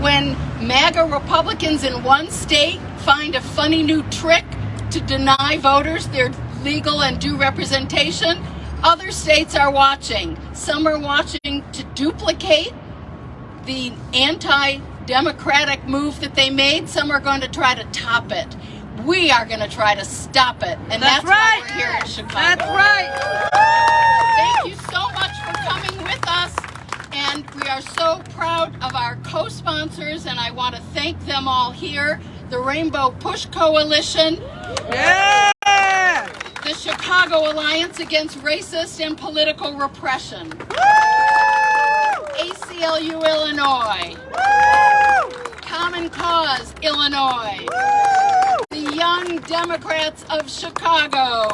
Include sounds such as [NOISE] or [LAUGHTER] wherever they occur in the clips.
when MAGA Republicans in one state find a funny new trick to deny voters their legal and due representation, other states are watching. Some are watching to duplicate the anti-democratic move that they made. Some are going to try to top it. We are going to try to stop it. And that's, That's right. why we're here in Chicago. That's right. Thank you so much for coming with us. And we are so proud of our co-sponsors, and I want to thank them all here. The Rainbow Push Coalition, Yeah. the Chicago Alliance Against Racist and Political Repression, ACLU Illinois, Common Cause Illinois, the Young Democrats of Chicago,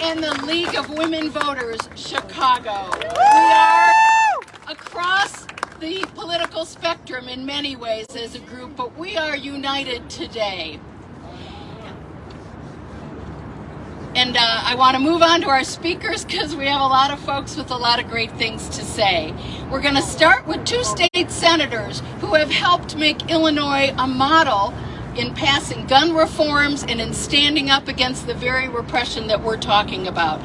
and the League of Women Voters Chicago. We are across the political spectrum in many ways as a group, but we are united today. And uh, I want to move on to our speakers because we have a lot of folks with a lot of great things to say. We're going to start with two state senators who have helped make Illinois a model in passing gun reforms and in standing up against the very repression that we're talking about.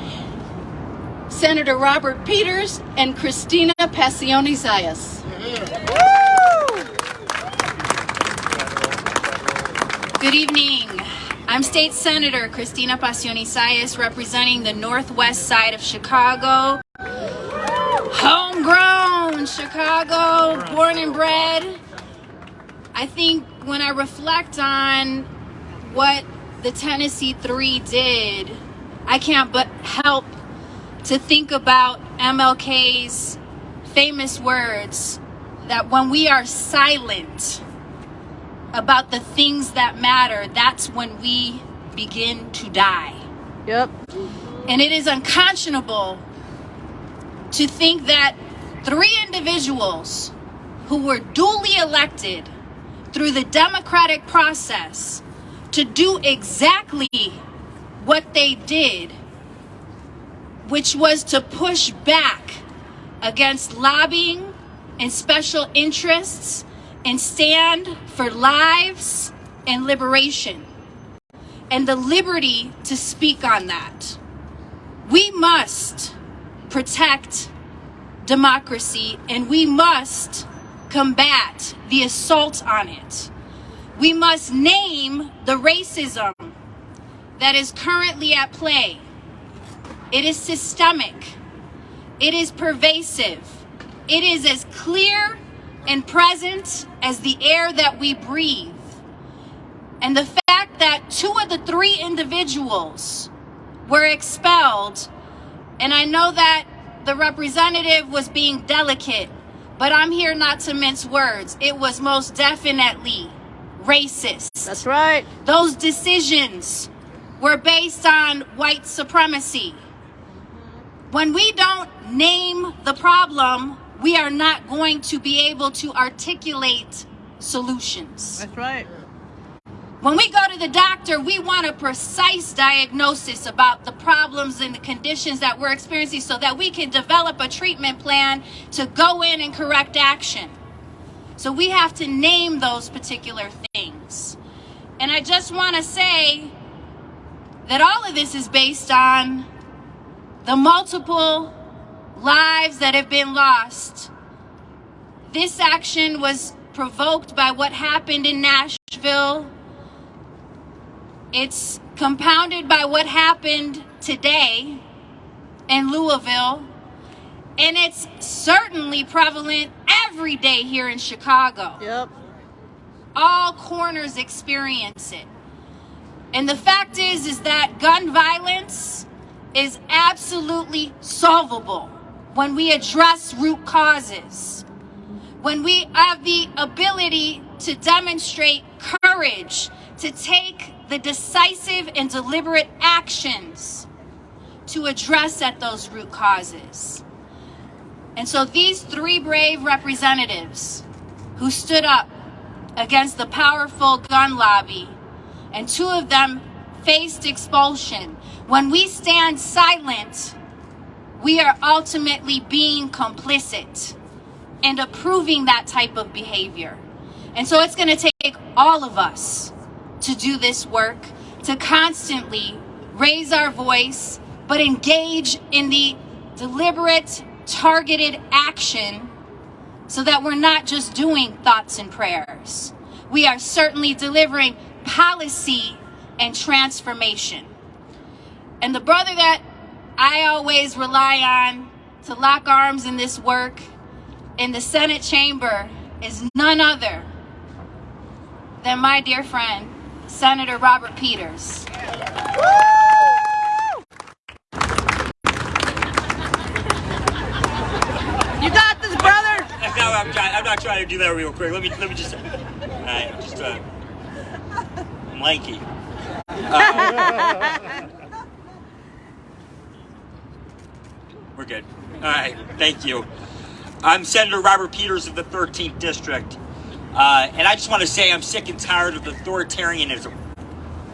Senator Robert Peters and Christina Passione Zayas. Good evening. I'm State Senator Cristina Pacione-Zayas representing the northwest side of Chicago. Homegrown Chicago, born and bred. I think when I reflect on what the Tennessee Three did, I can't but help to think about MLK's famous words that when we are silent, about the things that matter, that's when we begin to die. Yep. And it is unconscionable to think that three individuals who were duly elected through the democratic process to do exactly what they did, which was to push back against lobbying and special interests and stand for lives and liberation and the liberty to speak on that. We must protect democracy and we must combat the assault on it. We must name the racism that is currently at play. It is systemic. It is pervasive. It is as clear and present as the air that we breathe. And the fact that two of the three individuals were expelled, and I know that the representative was being delicate, but I'm here not to mince words. It was most definitely racist. That's right. Those decisions were based on white supremacy. When we don't name the problem, we are not going to be able to articulate solutions. That's right. When we go to the doctor, we want a precise diagnosis about the problems and the conditions that we're experiencing so that we can develop a treatment plan to go in and correct action. So we have to name those particular things. And I just want to say that all of this is based on the multiple lives that have been lost. This action was provoked by what happened in Nashville. It's compounded by what happened today in Louisville. And it's certainly prevalent every day here in Chicago. Yep. All corners experience it. And the fact is is that gun violence is absolutely solvable when we address root causes. When we have the ability to demonstrate courage, to take the decisive and deliberate actions to address at those root causes. And so these three brave representatives who stood up against the powerful gun lobby, and two of them faced expulsion. When we stand silent, we are ultimately being complicit. and approving that type of behavior. And so it's going to take all of us to do this work, to constantly raise our voice, but engage in the deliberate, targeted action so that we're not just doing thoughts and prayers. We are certainly delivering policy and transformation. And the brother that I always rely on to lock arms in this work in the Senate chamber is none other than my dear friend, Senator Robert Peters. You got this, brother. No, I'm, trying, I'm not trying to do that real quick. Let me let me just. All right, just uh, I'm lanky. Uh, [LAUGHS] we're good. All right, thank you. I'm Senator Robert Peters of the 13th District, uh, and I just want to say I'm sick and tired of the authoritarianism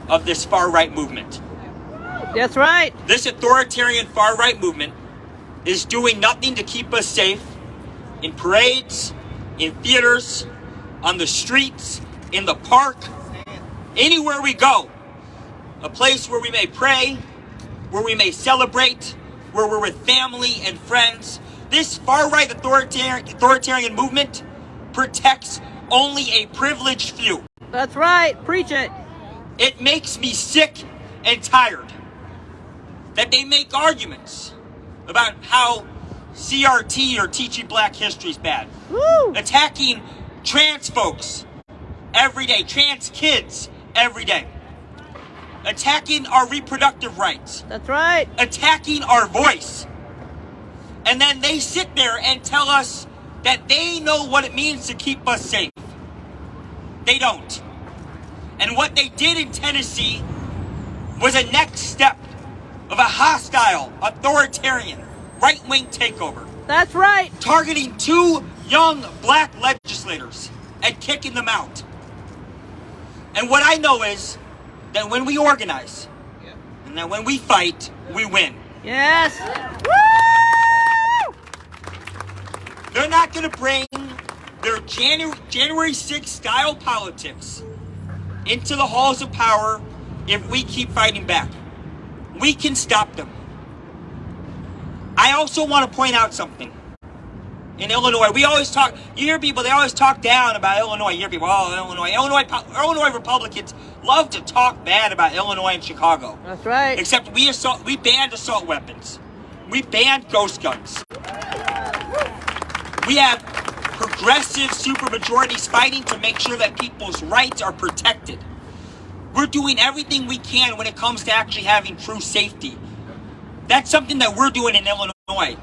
of this far right movement. That's right. This authoritarian far right movement is doing nothing to keep us safe in parades, in theaters, on the streets, in the park, anywhere we go. A place where we may pray, where we may celebrate, where we're with family and friends. This far right authoritarian, authoritarian movement protects only a privileged few. That's right. Preach it. It makes me sick and tired that they make arguments about how CRT or teaching black history is bad. Woo. Attacking trans folks every day, trans kids every day. Attacking our reproductive rights, That's right. attacking our voice. And then they sit there and tell us that they know what it means to keep us safe. They don't. And what they did in Tennessee was a next step of a hostile, authoritarian, right wing takeover, That's right. targeting two young black legislators and kicking them out. And what I know is that when we organize and that when we fight, we win. Yes. Woo. They're not going to bring their January, January 6th style politics into the halls of power if we keep fighting back. We can stop them. I also want to point out something. In Illinois, we always talk, you hear people, they always talk down about Illinois. You hear people, oh, Illinois. Illinois, Illinois Republicans love to talk bad about Illinois and Chicago. That's right. Except we assault, we banned assault weapons. We banned ghost guns. We have progressive supermajorities fighting to make sure that people's rights are protected. We're doing everything we can when it comes to actually having true safety. That's something that we're doing in Illinois.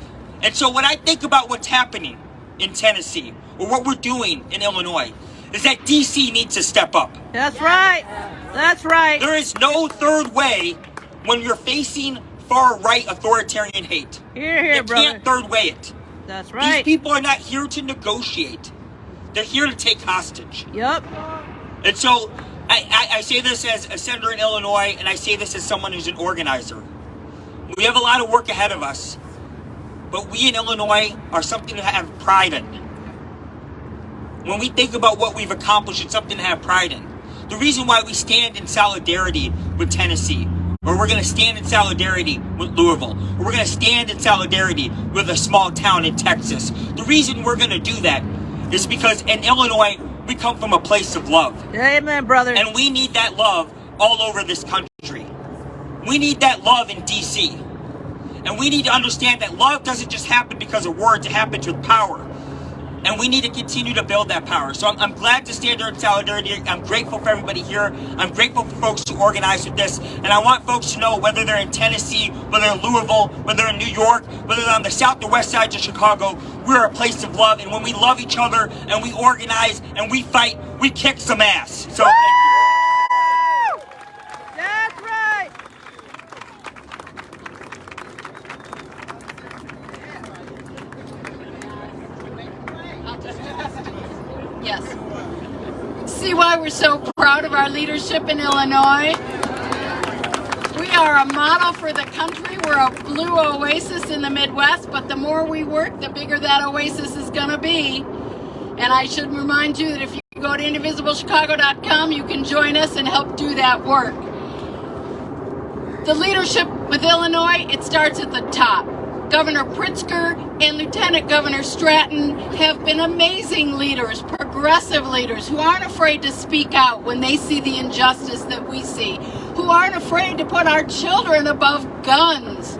And so when I think about what's happening in Tennessee or what we're doing in Illinois, is that DC needs to step up. That's right. That's right. There is no third way when you're facing far right authoritarian hate. Here, here, you brother. can't third way it. That's right. These people are not here to negotiate. They're here to take hostage. Yup. And so I, I, I say this as a senator in Illinois, and I say this as someone who's an organizer. We have a lot of work ahead of us, but we in Illinois are something to have pride in. When we think about what we've accomplished, it's something to have pride in. The reason why we stand in solidarity with Tennessee, or we're going to stand in solidarity with Louisville, or we're going to stand in solidarity with a small town in Texas, the reason we're going to do that is because in Illinois, we come from a place of love. Amen, brother. And we need that love all over this country. We need that love in DC. And we need to understand that love doesn't just happen because of words, it happens with power. And we need to continue to build that power. So I'm, I'm glad to stand here in solidarity. I'm grateful for everybody here. I'm grateful for folks who organize with this. And I want folks to know whether they're in Tennessee, whether in Louisville, whether they're in New York, whether they're on the south or west sides of Chicago, we're a place of love. And when we love each other and we organize and we fight, we kick some ass. So thank you. That's right. Yes. See why we're so proud of our leadership in Illinois? We are a model for the country. We're a blue oasis in the Midwest, but the more we work, the bigger that oasis is going to be. And I should remind you that if you go to indivisiblechicago.com, you can join us and help do that work. The leadership with Illinois, it starts at the top. Governor Pritzker and Lieutenant Governor Stratton have been amazing leaders, progressive leaders who aren't afraid to speak out when they see the injustice that we see, who aren't afraid to put our children above guns.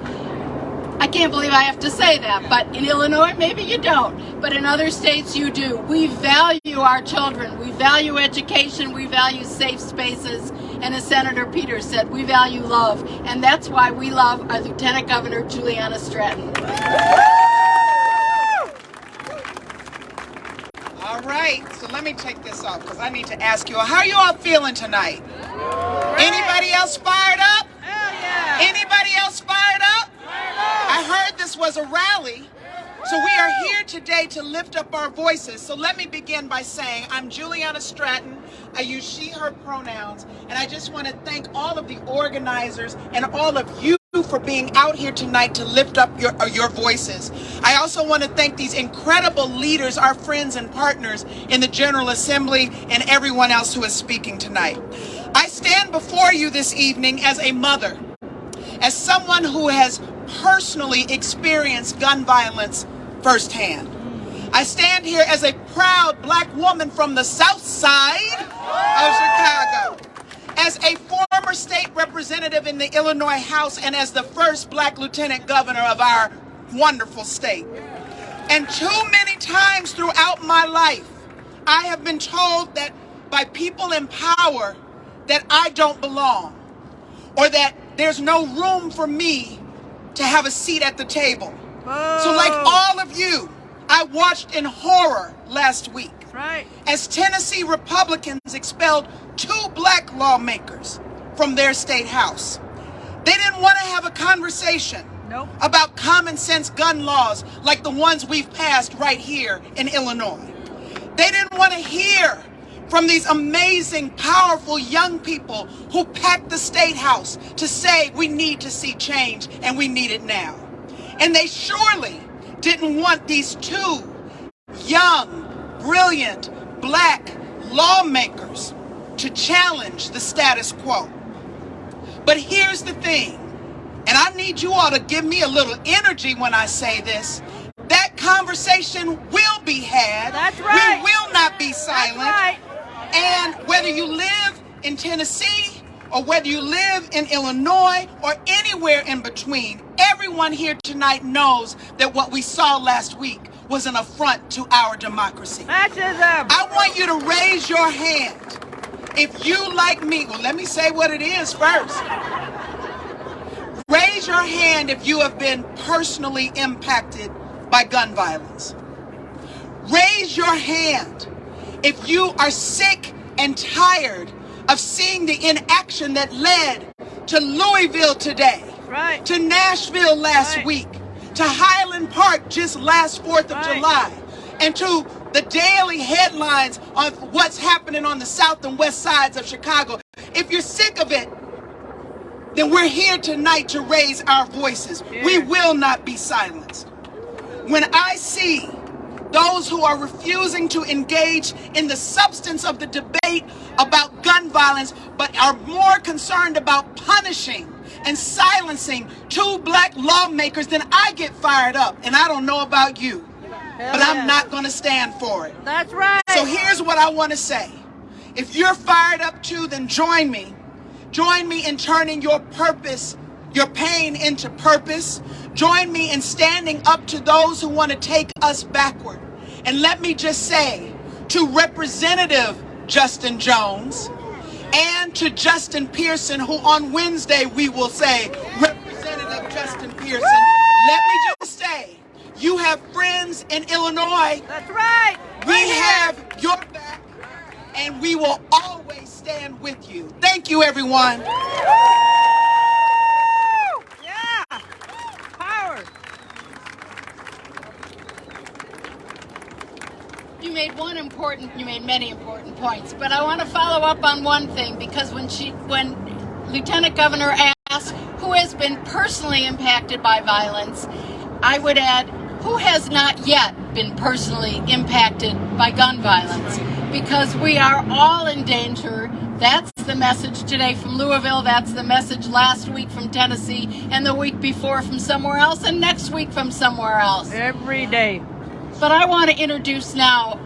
I can't believe I have to say that, but in Illinois, maybe you don't. But in other states, you do. We value our children. We value education. We value safe spaces. And as Senator Peters said, we value love. And that's why we love our Lieutenant Governor, Juliana Stratton. All right, so let me take this off because I need to ask you, how are you all feeling tonight? Anybody else fired up? Hell yeah. Anybody else fired up? I heard this was a rally. So we are here today to lift up our voices. So let me begin by saying I'm Juliana Stratton. I use she, her pronouns. And I just want to thank all of the organizers and all of you for being out here tonight to lift up your, uh, your voices. I also want to thank these incredible leaders, our friends and partners in the General Assembly and everyone else who is speaking tonight. I stand before you this evening as a mother, as someone who has personally experienced gun violence firsthand. I stand here as a proud black woman from the south side of Chicago, as a former state representative in the Illinois House, and as the first black lieutenant governor of our wonderful state. And too many times throughout my life, I have been told that by people in power that I don't belong or that there's no room for me to have a seat at the table. So like oh. all of you, I watched in horror last week right. as Tennessee Republicans expelled two black lawmakers from their state house. They didn't want to have a conversation Nope. about common sense gun laws like the ones we've passed right here in Illinois. They didn't want to hear from these amazing, powerful young people who packed the state house to say we need to see change and we need it now. And they surely didn't want these two young, brilliant, black lawmakers to challenge the status quo. But here's the thing, and I need you all to give me a little energy when I say this. That conversation will be had. That's right. We will not be silent. right. And whether you live in Tennessee or whether you live in Illinois or anywhere in between, everyone here tonight knows that what we saw last week was an affront to our democracy. Fascism. I want you to raise your hand if you, like me, well, let me say what it is first. Raise your hand if you have been personally impacted by gun violence. Raise your hand if you are sick and tired of seeing the inaction that led to Louisville today, Right. to Nashville last Right. week, to Highland Park just last 4th of Right. July, and to the daily headlines on what's happening on the south and west sides of Chicago. If you're sick of it, then we're here tonight to raise our voices. We will not be silenced. When I see those who are refusing to engage in the substance of the debate about gun violence, but are more concerned about punishing and silencing two black lawmakers, then I get fired up. And I don't know about you, Hell but yeah. I'm not going to stand for it. That's right. So here's what I want to say. If you're fired up too, then join me. Join me in turning your purpose, your pain into purpose. Join me in standing up to those who want to take us backward. And let me just say to Representative Justin Jones and to Justin Pearson, who on Wednesday we will say, Representative Justin Pearson, let me just say, you have friends in Illinois That's right. we Right have your back and we will always stand with you. Thank you, everyone. Yeah. Power. You made one important, you made many important points, but I want to follow up on one thing because when she, when Lieutenant Governor ask who has been personally impacted by violence, I would add who has not yet been personally impacted by gun violence because we are all in danger. That's the message today from Louisville. That's the message last week from Tennessee and the week before from somewhere else and next week from somewhere else. Every day. But I want to introduce now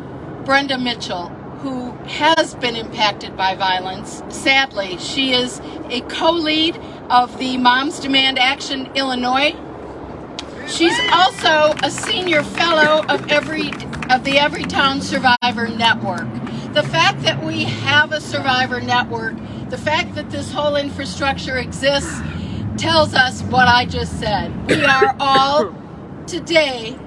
Brenda Mitchell, who has been impacted by violence. Sadly, she is a co-lead of the Moms Demand Action Illinois. She's also a senior fellow of every of the Everytown Survivor Network. The fact that we have a survivor network, the fact that this whole infrastructure exists tells us what I just said. We are all [COUGHS] today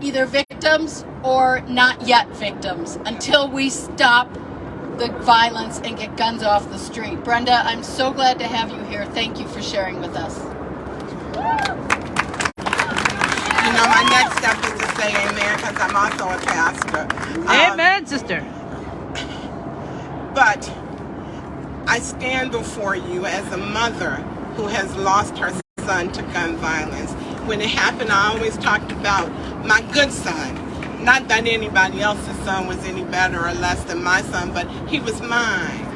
either victims or not yet victims until we stop the violence and get guns off the street. Brenda, I'm so glad to have you here. Thank you for sharing with us. You know, my next step is to say amen because I'm also a pastor. Um, Amen, sister. But I stand before you as a mother who has lost her son to gun violence. When it happened, I always talked about my good son. Not that anybody else's son was any better or less than my son, but he was mine.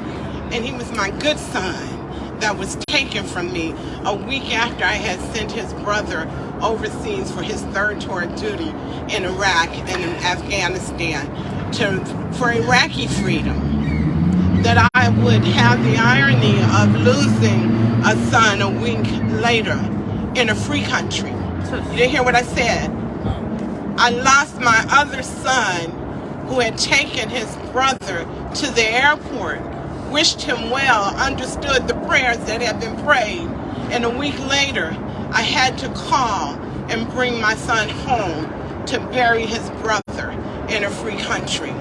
And he was my good son that was taken from me a week after I had sent his brother overseas for his third tour of duty in Iraq and in Afghanistan to for Iraqi freedom. That I would have the irony of losing a son a week later in a free country. You didn't hear what I said? I lost my other son who had taken his brother to the airport, wished him well, understood the prayers that had been prayed, and a week later I had to call and bring my son home to bury his brother in a free country.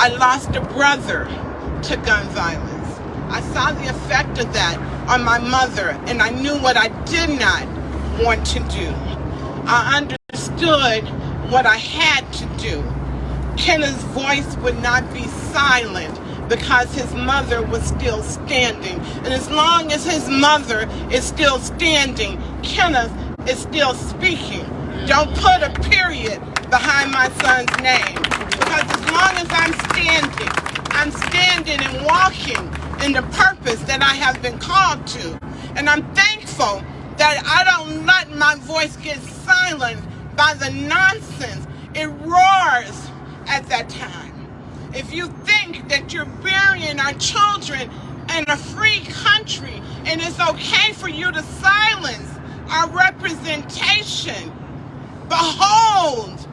I lost a brother to gun violence. I saw the effect of that on my mother, and I knew what I did not want to do. I understood what I had to do. Kenneth's voice would not be silent because his mother was still standing. And as long as his mother is still standing, Kenneth is still speaking. Don't put a period behind my son's name. Because as long as I'm standing, I'm standing and walking in the purpose that I have been called to. And I'm thankful that I don't let my voice get silenced by the nonsense. It roars at that time. If you think that you're burying our children in a free country and it's okay for you to silence our representation, behold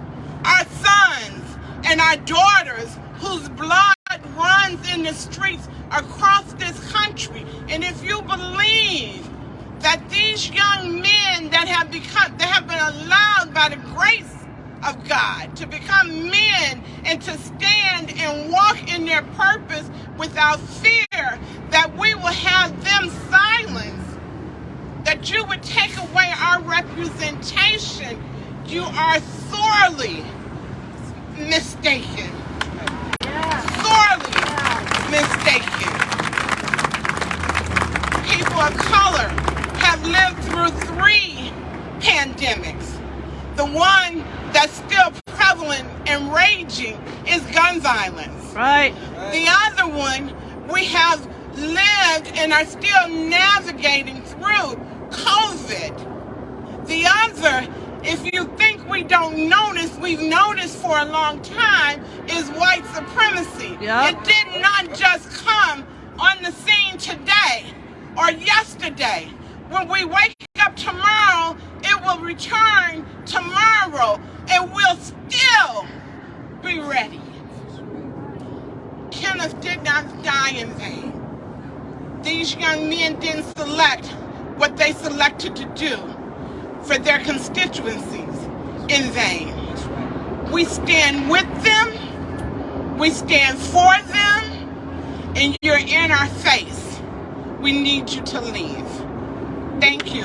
our sons and our daughters whose blood runs in the streets across this country. And if you believe that these young men that have become that have been allowed by the grace of God to become men and to stand and walk in their purpose without fear that we will have them silenced that you would take away our representation. You are sorely mistaken sorely mistaken people of color have lived through three pandemics. The one that's still prevalent and raging is gun violence. Right. The other one we have lived and are still navigating through COVID. The other, if you think we don't notice, we've noticed for a long time, is white supremacy. Yep. It did not just come on the scene today or yesterday. When we wake up tomorrow, it will return tomorrow and we'll still be ready. Kenneth did not die in vain. These young men didn't select what they selected to do for their constituencies in vain. We stand with them, we stand for them, and you're in our face. We need you to leave. Thank you.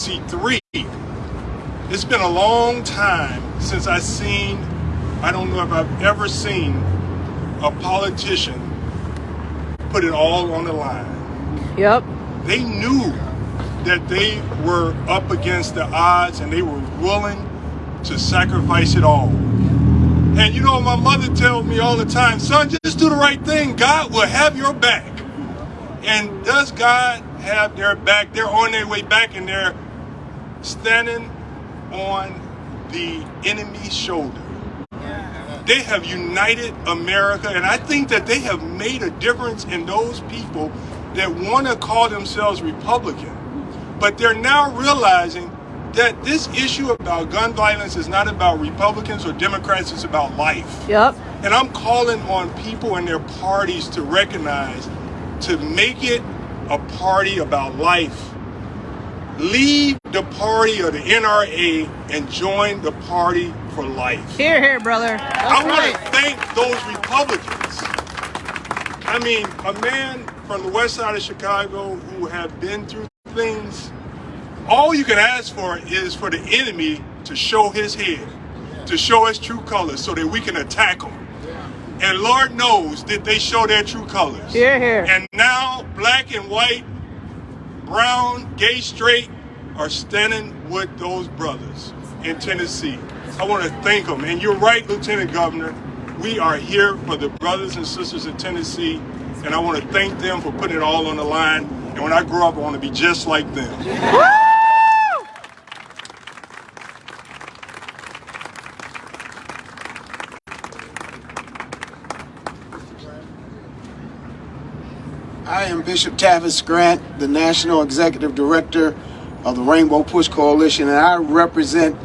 C3. It's been a long time since I've seen, I don't know if I've ever seen a politician put it all on the line. Yep. They knew that they were up against the odds and they were willing to sacrifice it all. And you know, my mother tells me all the time, son, just do the right thing. God will have your back. And does God have their back? They're on their way back and they're standing on the enemy's shoulder. They have united America, and I think that they have made a difference in those people that want to call themselves Republican. But they're now realizing that this issue about gun violence is not about Republicans or Democrats, it's about life. Yep. And I'm calling on people and their parties to recognize, to make it a party about life. Leave the party of the NRA and join the party for life. Here, here, brother. I That's want to thank those Republicans. I mean, a man from the west side of Chicago who have been through things, all you can ask for is for the enemy to show his head, to show his true colors so that we can attack him. And Lord knows that they show their true colors. Here. And now, black and white, brown, gay, straight are standing with those brothers in Tennessee. I want to thank them. And you're right, Lieutenant Governor. We are here for the brothers and sisters in Tennessee. And I want to thank them for putting it all on the line. And when I grow up, I want to be just like them. I am Bishop Tavis Grant, the National Executive Director of the Rainbow Push Coalition, and I represent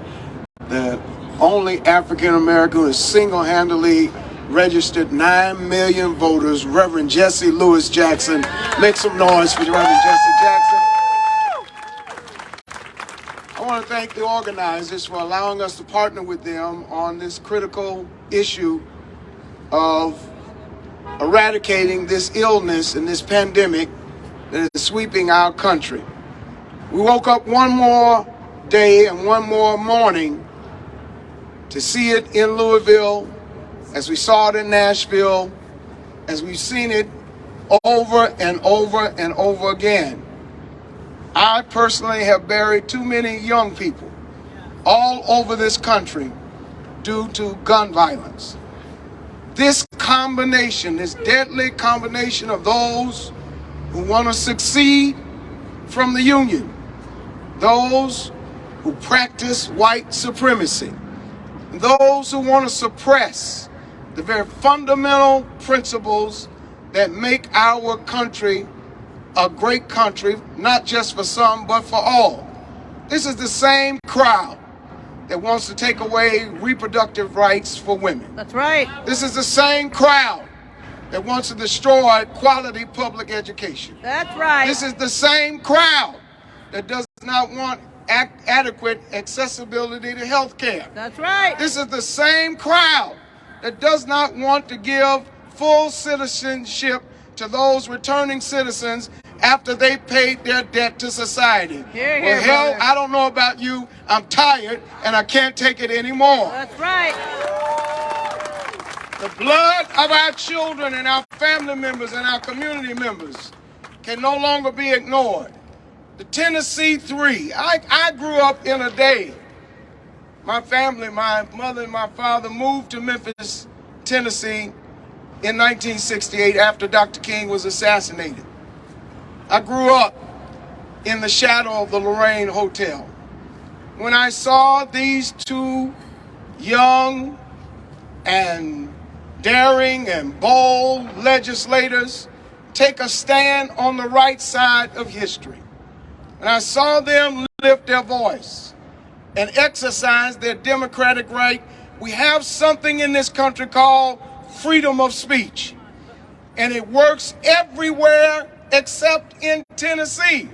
the only African American who single-handedly registered 9 million voters, Reverend Jesse Louis Jackson. Make some noise for Reverend Jesse Jackson. I want to thank the organizers for allowing us to partner with them on this critical issue of eradicating this illness and this pandemic that is sweeping our country. We woke up one more day and one more morning to see it in Louisville, as we saw it in Nashville, as we've seen it over and over and over again. I personally have buried too many young people all over this country due to gun violence. This combination, this deadly combination of those who want to succeed from the Union, those who practice white supremacy, those who want to suppress the very fundamental principles that make our country a great country, not just for some, but for all. This is the same crowd that wants to take away reproductive rights for women. That's right. This is the same crowd that wants to destroy quality public education. That's right. This is the same crowd that does not want adequate accessibility to health care. That's right. This is the same crowd that does not want to give full citizenship to those returning citizens after they paid their debt to society. Well, hell, brother. I don't know about you. I'm tired and I can't take it anymore. That's right. The blood of our children and our family members and our community members can no longer be ignored. The Tennessee Three. I, I grew up in a day. My family, my mother and my father moved to Memphis, Tennessee in 1968 after Dr. King was assassinated. I grew up in the shadow of the Lorraine Hotel. When I saw these two young and daring and bold legislators take a stand on the right side of history. And I saw them lift their voice and exercise their democratic right. We have something in this country called freedom of speech. And it works everywhere except in Tennessee.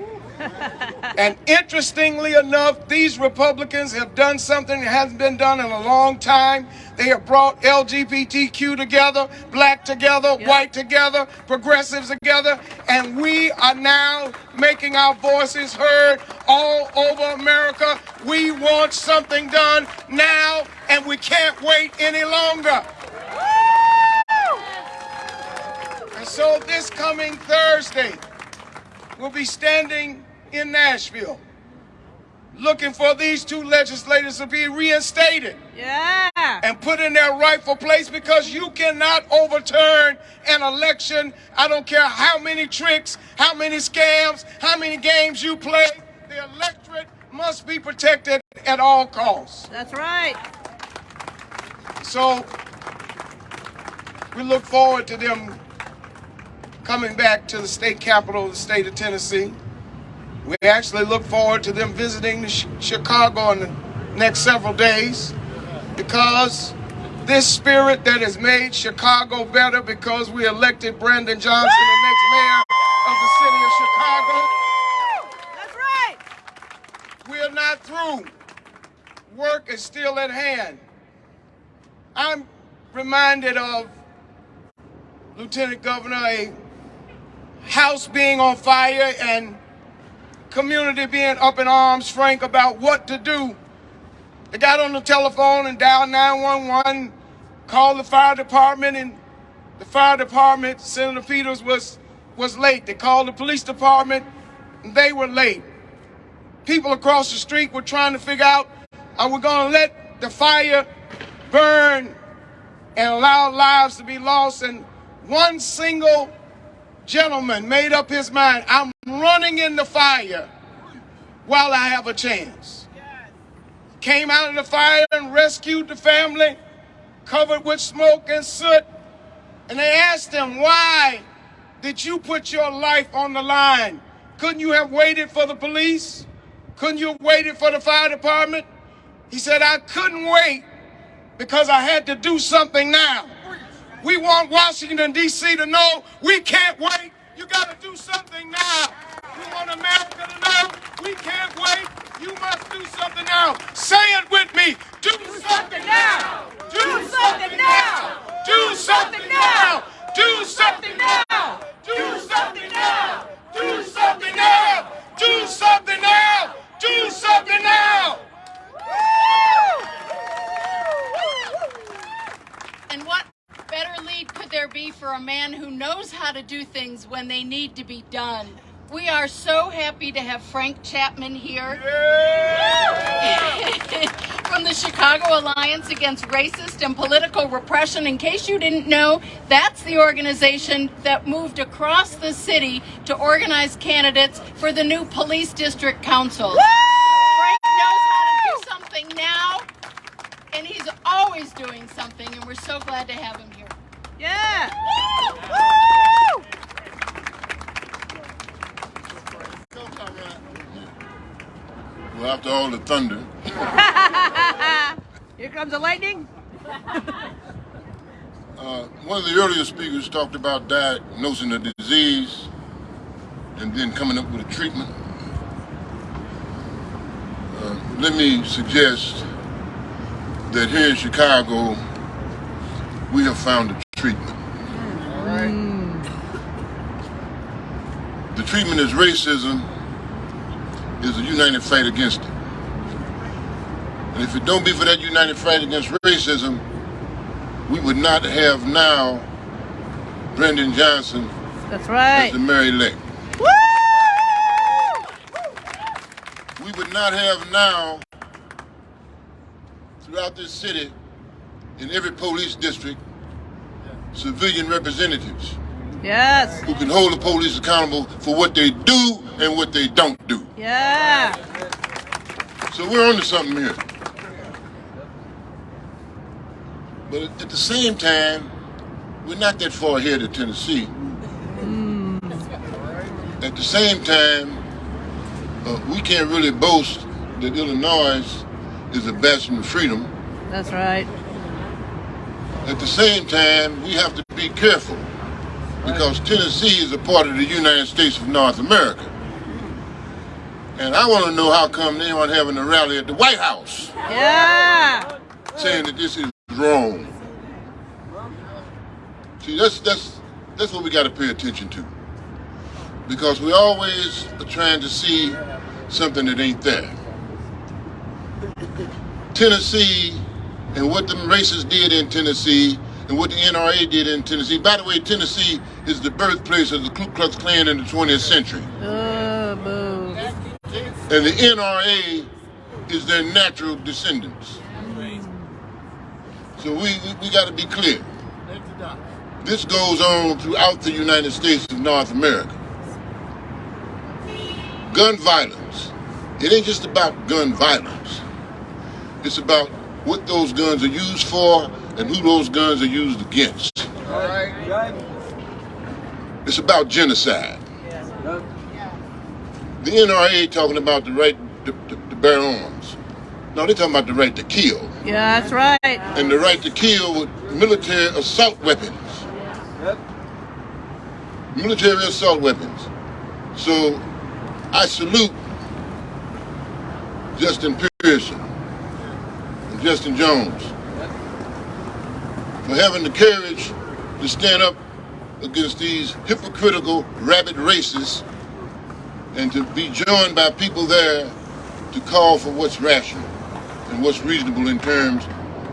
And interestingly enough, these Republicans have done something that hasn't been done in a long time. They have brought LGBTQ together, black together, white together, progressives together, and we are now making our voices heard all over America. We want something done now, and we can't wait any longer. And So this coming Thursday, we'll be standing in Nashville looking for these two legislators to be reinstated Yeah. and put in their rightful place because you cannot overturn an election. I don't care how many tricks, how many scams, how many games you play. The electorate must be protected at all costs. That's right. So we look forward to them coming back to the state capital of the state of Tennessee. We actually look forward to them visiting Chicago in the next several days because this spirit that has made Chicago better because we elected Brandon Johnson the next mayor of the city of Chicago. That's right. We are not through. Work is still at hand. I'm reminded of Lieutenant Governor, a house being on fire and community being up in arms, Frank, about what to do. They got on the telephone and dialed 911, called the fire department, and the fire department, Senator Peters was was late. They called the police department, and they were late people across the street were trying to figure out are we going to let the fire burn and allow lives to be lost and one single gentleman made up his mind i'm running in the fire while i have a chance came out of the fire and rescued the family covered with smoke and soot and they asked him why did you put your life on the line couldn't you have waited for the police couldn't you have waited for the fire department? He said, I couldn't wait because I had to do something now. We want Washington, D.C. to know we can't wait. You got to do something now. We want America to know we can't wait. You must do something now. Say it with me. Do, do something, now. Do, something, now. Do something now. Do something now. Do something now. Do something now. Do something now. Do something now. And what better lead could there be for a man who knows how to do things when they need to be done? We are so happy to have Frank Chapman here [LAUGHS] from the Chicago Alliance Against Racist and Political Repression. In case you didn't know, that's the organization that moved across the city to organize candidates for the new police district councils. Frank knows how to do something now, and he's always doing something, and we're so glad to have him here. Yeah. Well, after all the thunder, [LAUGHS] Here comes the lightning. [LAUGHS] uh, one of the earlier speakers talked about diagnosing a disease and then coming up with a treatment. Uh, let me suggest that here in Chicago, we have found a treatment. Mm. The treatment is racism, is a united fight against it. And if it don't be for that united fight against racism, we would not have now Brandon Johnson That's as right. the mayor-elect. Woo! We would not have now throughout this city, in every police district, civilian representatives Yes. who can hold the police accountable for what they do and what they don't do. Yeah. So we're onto something here. But at the same time, we're not that far ahead of Tennessee. At the same time, uh, we can't really boast that Illinois is a bastion of freedom. That's right. At the same time, we have to be careful because Tennessee is a part of the United States of North America. And I want to know how come they aren't having a rally at the White House Yeah. saying that this is wrong. See, that's that's that's what we got to pay attention to, because we always are trying to see something that ain't there. Tennessee and what the racists did in Tennessee and what the NRA did in Tennessee. By the way, Tennessee is the birthplace of the Ku Klux Klan in the 20th century. Oh, boo. And the NRA is their natural descendants. So we, we, we got to be clear. This goes on throughout the United States of North America. Gun violence. It ain't just about gun violence. It's about what those guns are used for and who those guns are used against. All right. It's about genocide. The NRA talking about the right to, to, to bear arms. No, they're talking about the right to kill. Yeah, that's right. And the right to kill with military assault weapons. Yep. Military assault weapons. So I salute Justin Pearson and Justin Jones for having the courage to stand up against these hypocritical rabid racists and to be joined by people there to call for what's rational and what's reasonable in terms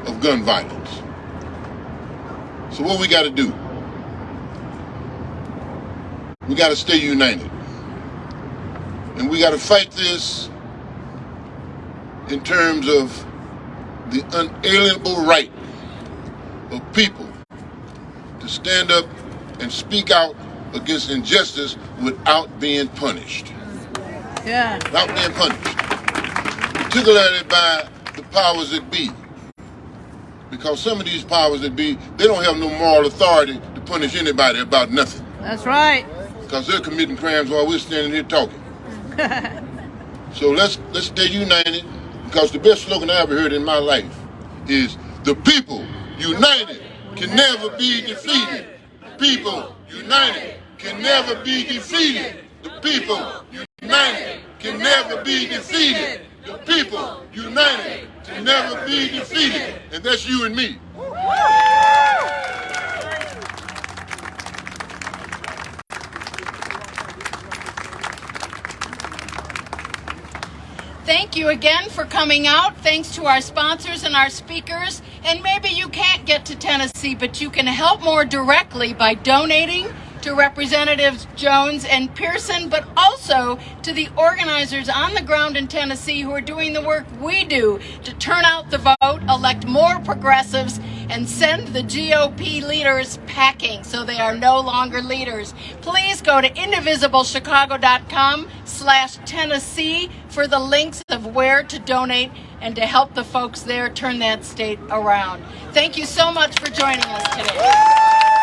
of gun violence. So what we got to do? We got to stay united. And we got to fight this in terms of the unalienable right of people to stand up and speak out against injustice without being punished. Yeah. Without being punished. Particularly by the powers that be. Because some of these powers that be, they don't have no moral authority to punish anybody about nothing. That's right. Because they're committing crimes while we're standing here talking. [LAUGHS] So let's let's stay united. Because the best slogan I ever heard in my life is the people united can never be defeated. The people united can never be defeated. The people united can never be defeated. The people united can never be defeated. And that's you and me. Thank you again for coming out. Thanks to our sponsors and our speakers. And maybe you can't get to Tennessee, but you can help more directly by donating to Representatives Jones and Pearson, but also to the organizers on the ground in Tennessee who are doing the work we do to turn out the vote, elect more progressives, and send the GOP leaders packing so they are no longer leaders. Please go to indivisiblechicago.com slash Tennessee for the links of where to donate and to help the folks there turn that state around. Thank you so much for joining us today.